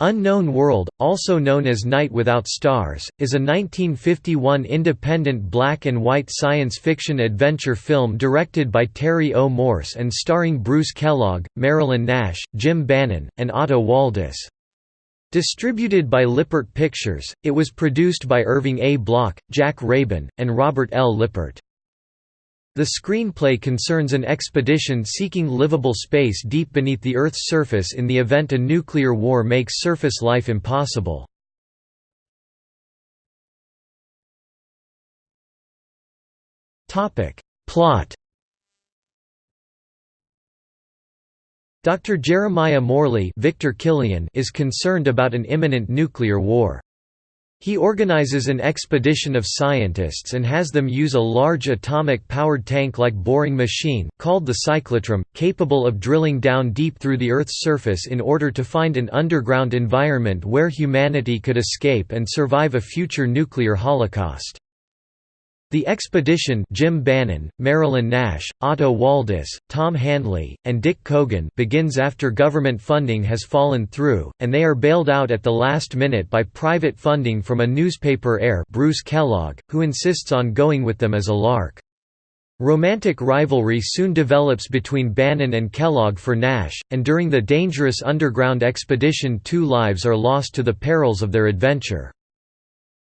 Unknown World, also known as Night Without Stars, is a 1951 independent black and white science fiction adventure film directed by Terry O. Morse and starring Bruce Kellogg, Marilyn Nash, Jim Bannon, and Otto Waldis. Distributed by Lippert Pictures, it was produced by Irving A. Block, Jack Rabin, and Robert L. Lippert. The screenplay concerns an expedition seeking livable space deep beneath the Earth's surface in the event a nuclear war makes surface life impossible. Plot Dr. Jeremiah Morley Victor Kilian is concerned about an imminent nuclear war. He organizes an expedition of scientists and has them use a large atomic-powered tank-like boring machine, called the Cyclotram, capable of drilling down deep through the Earth's surface in order to find an underground environment where humanity could escape and survive a future nuclear holocaust. The expedition Jim Bannon, Marilyn Nash, Otto Waldis, Tom Handley, and Dick Coogan begins after government funding has fallen through, and they are bailed out at the last minute by private funding from a newspaper heir Bruce Kellogg, who insists on going with them as a lark. Romantic rivalry soon develops between Bannon and Kellogg for Nash, and during the dangerous underground expedition two lives are lost to the perils of their adventure.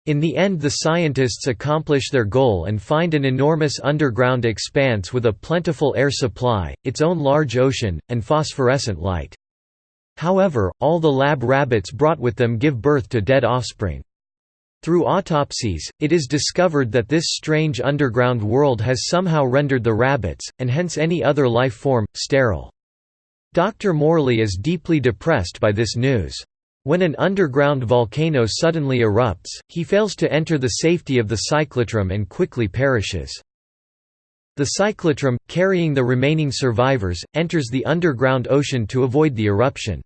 In the end the scientists accomplish their goal and find an enormous underground expanse with a plentiful air supply, its own large ocean, and phosphorescent light. However, all the lab rabbits brought with them give birth to dead offspring. Through autopsies, it is discovered that this strange underground world has somehow rendered the rabbits, and hence any other life form, sterile. Dr. Morley is deeply depressed by this news. When an underground volcano suddenly erupts, he fails to enter the safety of the Cyclotram and quickly perishes. The Cyclotram, carrying the remaining survivors, enters the underground ocean to avoid the eruption.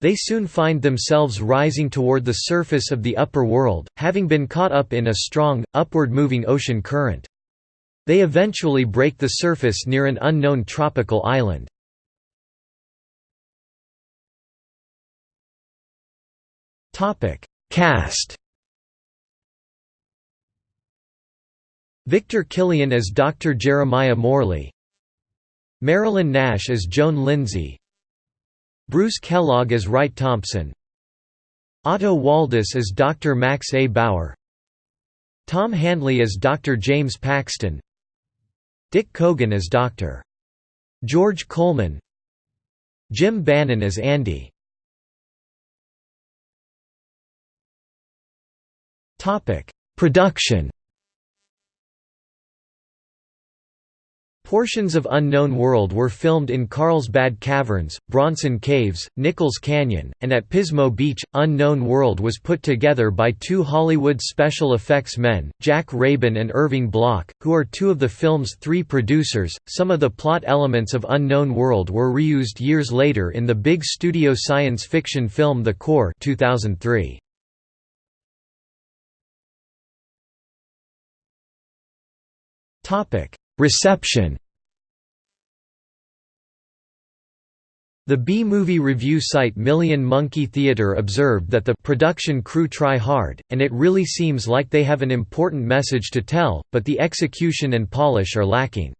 They soon find themselves rising toward the surface of the upper world, having been caught up in a strong, upward-moving ocean current. They eventually break the surface near an unknown tropical island. Topic: Cast. Victor Kilian as Dr. Jeremiah Morley. Marilyn Nash as Joan Lindsay. Bruce Kellogg as Wright Thompson. Otto Waldis as Dr. Max A. Bauer. Tom Handley as Dr. James Paxton. Dick Coogan as Dr. George Coleman. Jim Bannon as Andy. Topic: Production. Portions of Unknown World were filmed in Carlsbad Caverns, Bronson Caves, Nichols Canyon, and at Pismo Beach. Unknown World was put together by two Hollywood special effects men, Jack Rabin and Irving Block, who are two of the film's three producers. Some of the plot elements of Unknown World were reused years later in the big studio science fiction film The Core 2003. Reception The B-movie review site Million Monkey Theatre observed that the production crew try hard, and it really seems like they have an important message to tell, but the execution and polish are lacking.